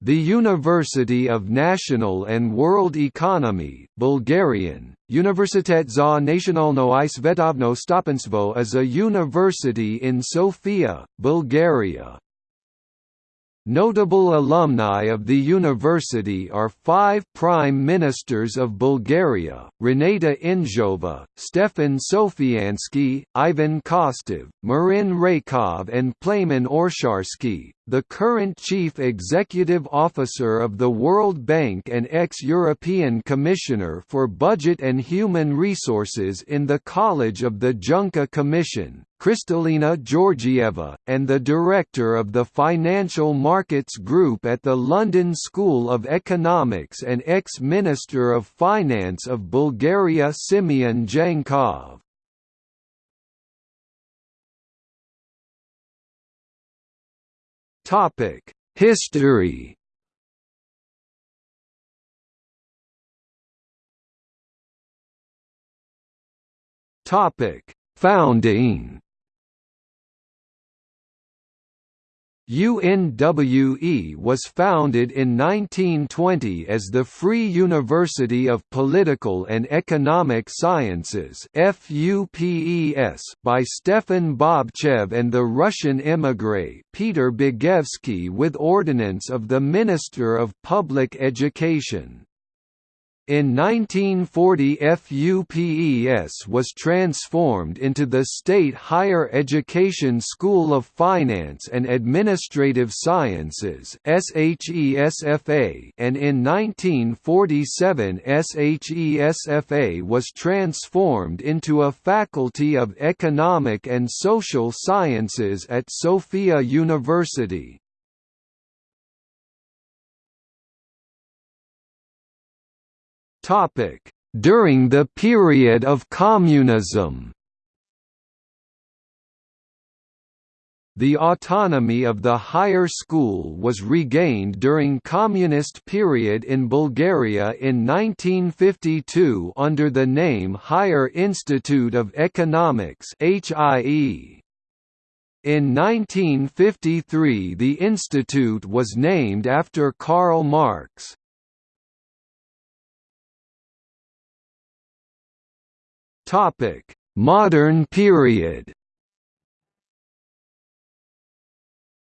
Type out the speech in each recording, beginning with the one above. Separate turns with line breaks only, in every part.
The University of National and World Economy Bulgarian, Universitet za nacionalno i svetovno stopanstvo is a university in Sofia, Bulgaria. Notable alumni of the university are five Prime Ministers of Bulgaria, Renata Indzhova, Stefan Sofiansky, Ivan Kostov, Marin Raykov and Plamen Oresharski, the current Chief Executive Officer of the World Bank and ex-European Commissioner for Budget and Human Resources in the College of the Juncker Commission, Kristalina Georgieva, and the Director of the Financial Markets Group at the London School of Economics and ex-Minister of Finance of Bulgaria Simeon Djankov. History Topic: Founding UNWE was founded in 1920 as the Free University of Political and Economic Sciences by Stefan Bobchev and the Russian émigré Peter Bygevsky with ordinance of the Minister of Public Education. In 1940 FUPES was transformed into the State Higher Education School of Finance and Administrative Sciences and in 1947 SHESFA was transformed into a Faculty of Economic and Social Sciences at Sofia University. During the period of communism The autonomy of the higher school was regained during communist period in Bulgaria in 1952 under the name Higher Institute of Economics HIE. In 1953 the institute was named after Karl Marx. Topic: Modern period.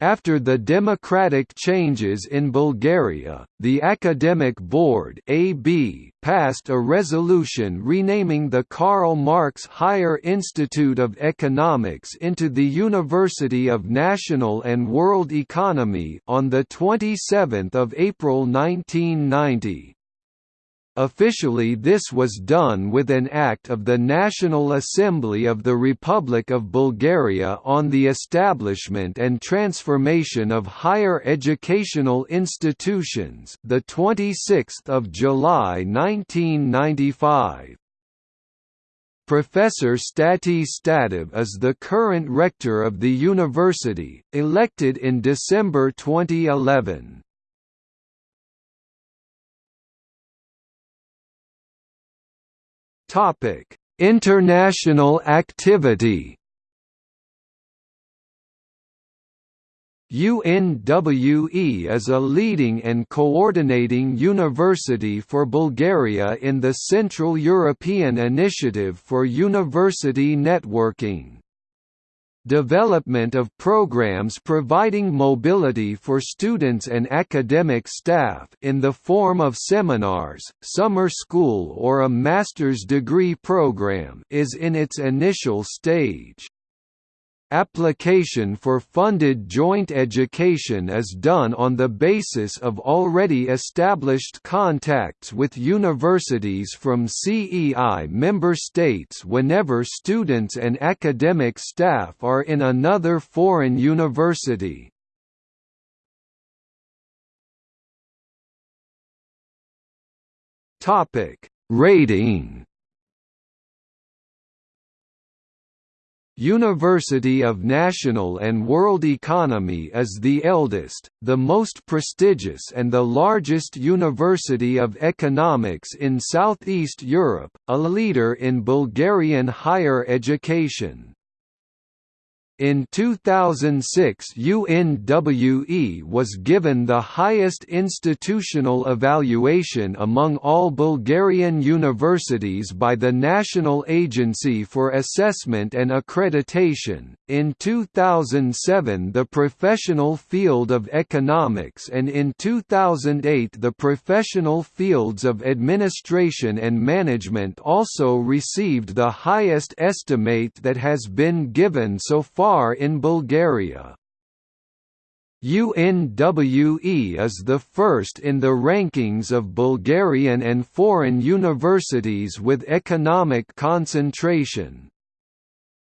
After the democratic changes in Bulgaria, the Academic Board (AB) passed a resolution renaming the Karl Marx Higher Institute of Economics into the University of National and World Economy on the 27th of April 1990. Officially this was done with an Act of the National Assembly of the Republic of Bulgaria on the establishment and transformation of higher educational institutions the 26th of July 1995. Professor Stati Statov is the current rector of the university, elected in December 2011. Topic: International activity. UNWE is a leading and coordinating university for Bulgaria in the Central European Initiative for University Networking development of programs providing mobility for students and academic staff in the form of seminars, summer school or a master's degree program is in its initial stage. Application for funded joint education is done on the basis of already established contacts with universities from CEI member states whenever students and academic staff are in another foreign university. Rating University of National and World Economy is the eldest, the most prestigious and the largest university of economics in Southeast Europe, a leader in Bulgarian higher education. In 2006 UNWE was given the highest institutional evaluation among all Bulgarian universities by the National Agency for Assessment and Accreditation. In 2007 the professional field of economics and in 2008 the professional fields of administration and management also received the highest estimate that has been given so far far in Bulgaria. UNWE is the first in the rankings of Bulgarian and foreign universities with economic concentration.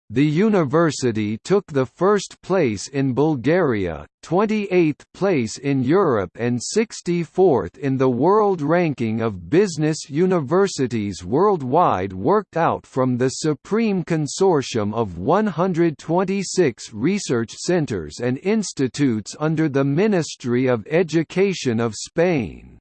The university took the first place in Bulgaria, 28th place in Europe and 64th in the world ranking of business universities worldwide worked out from the Supreme Consortium of 126 research centers and institutes under the Ministry of Education of Spain.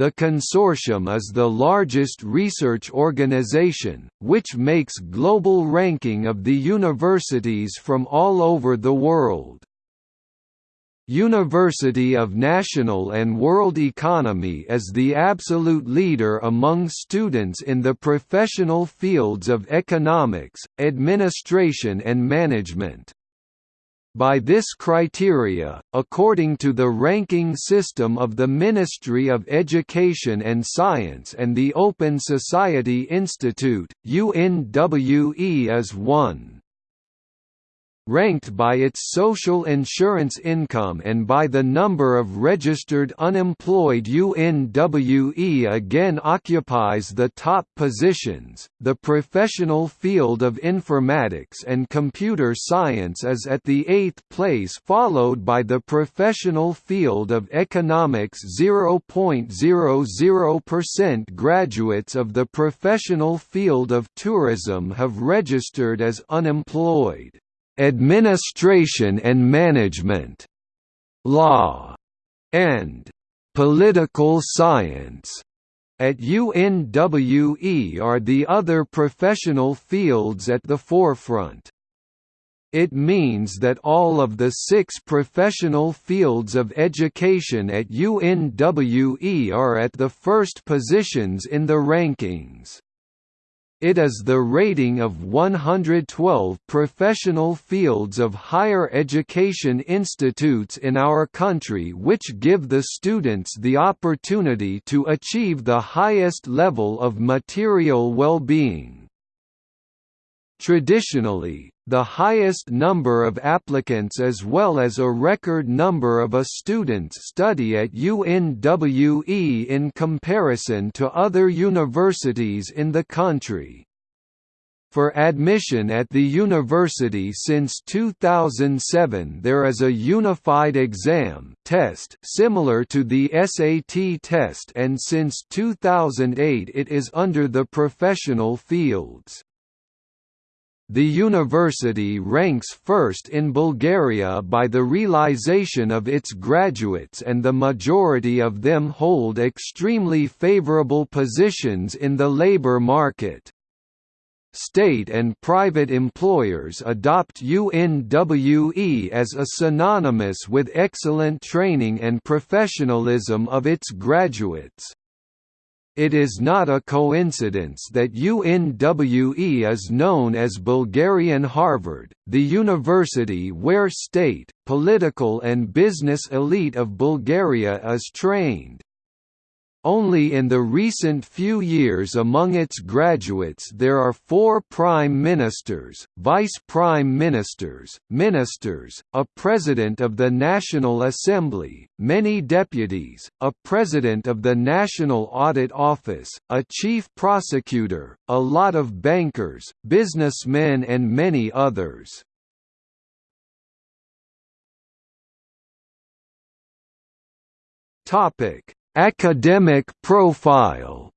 The consortium is the largest research organization, which makes global ranking of the universities from all over the world. University of National and World Economy is the absolute leader among students in the professional fields of economics, administration and management. By this criteria, according to the ranking system of the Ministry of Education and Science and the Open Society Institute, UNWE is 1 ranked by its social insurance income and by the number of registered unemployed UNWE again occupies the top positions. The professional field of informatics and computer science is at the eighth place, followed by the professional field of economics 0.00%. Graduates of the professional field of tourism have registered as unemployed. Administration and Management, Law, and Political Science at UNWE are the other professional fields at the forefront. It means that all of the six professional fields of education at UNWE are at the first positions in the rankings. It is the rating of 112 professional fields of higher education institutes in our country which give the students the opportunity to achieve the highest level of material well-being. Traditionally, the highest number of applicants as well as a record number of a students study at UNWE in comparison to other universities in the country. For admission at the university since 2007 there is a unified exam test similar to the SAT test and since 2008 it is under the professional fields. The university ranks first in Bulgaria by the realization of its graduates and the majority of them hold extremely favorable positions in the labor market. State and private employers adopt UNWE as a synonymous with excellent training and professionalism of its graduates. It is not a coincidence that UNWE is known as Bulgarian Harvard, the university where state, political and business elite of Bulgaria is trained. Only in the recent few years among its graduates there are four prime ministers, vice prime ministers, ministers, a president of the National Assembly, many deputies, a president of the National Audit Office, a chief prosecutor, a lot of bankers, businessmen and many others. Topic Academic profile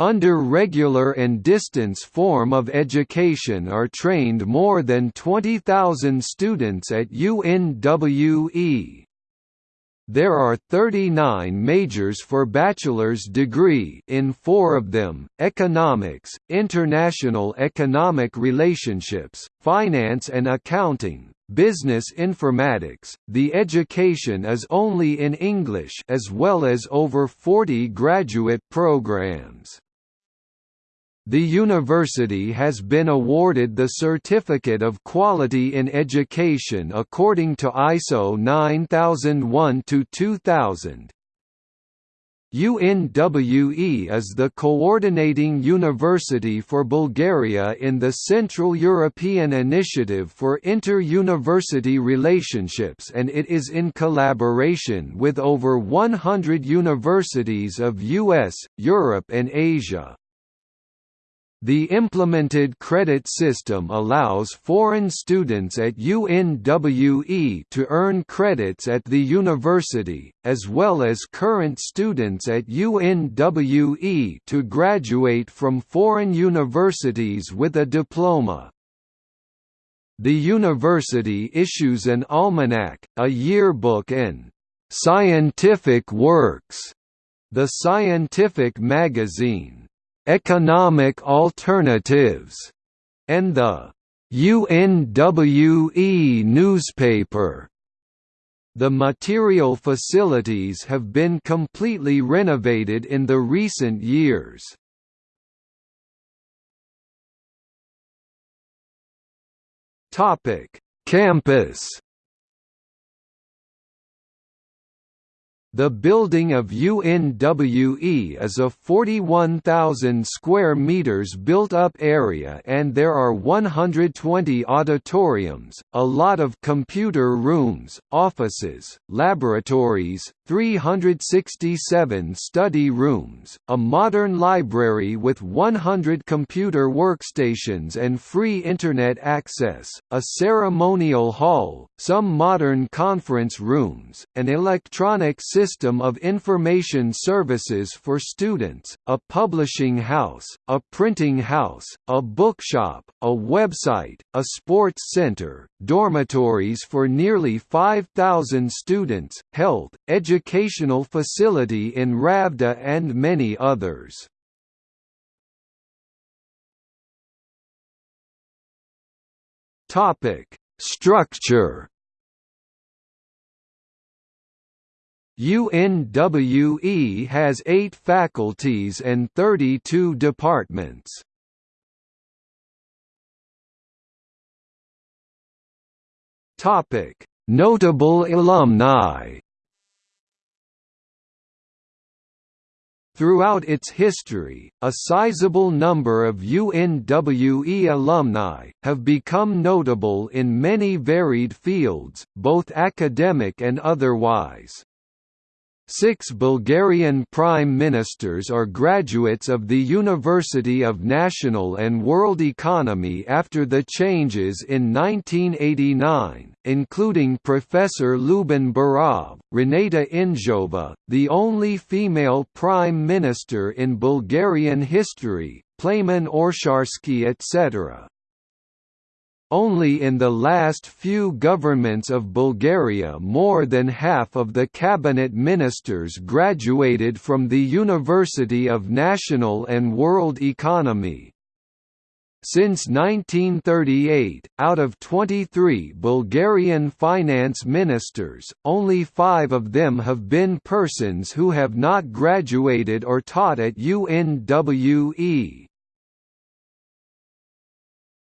Under regular and distance form of education are trained more than 20,000 students at UNWE. There are 39 majors for bachelor's degree in four of them, economics, international economic relationships, finance and accounting, business informatics. The education is only in English as well as over 40 graduate programs. The university has been awarded the Certificate of Quality in Education according to ISO 9001-2000. UNWE is the coordinating university for Bulgaria in the Central European Initiative for Inter-University Relationships and it is in collaboration with over 100 universities of US, Europe and Asia. The implemented credit system allows foreign students at UNWE to earn credits at the university, as well as current students at UNWE to graduate from foreign universities with a diploma. The university issues an almanac, a yearbook and «scientific works», the scientific magazine Economic Alternatives, and the UNWE newspaper. The material facilities have been completely renovated in the recent years. Topic: Campus The building of UNWE is a 41,000 square meters built-up area and there are 120 auditoriums, a lot of computer rooms, offices, laboratories, 367 study rooms, a modern library with 100 computer workstations and free Internet access, a ceremonial hall, some modern conference rooms, an electronic system of information services for students, a publishing house, a printing house, a bookshop, a website, a sports center, dormitories for nearly 5,000 students, health, educational facility in Ravda and many others. Topic: Structure UNWE has eight faculties and 32 departments. Topic Notable alumni Throughout its history, a sizable number of UNWE alumni, have become notable in many varied fields, both academic and otherwise. Six Bulgarian prime ministers are graduates of the University of National and World Economy after the changes in 1989, including Professor Lyuben Berov, Renata Indzhova, the only female prime minister in Bulgarian history, Plamen Oresharski etc. Only in the last few governments of Bulgaria more than half of the cabinet ministers graduated from the University of National and World Economy. Since 1938, out of 23 Bulgarian finance ministers, only five of them have been persons who have not graduated or taught at UNWE.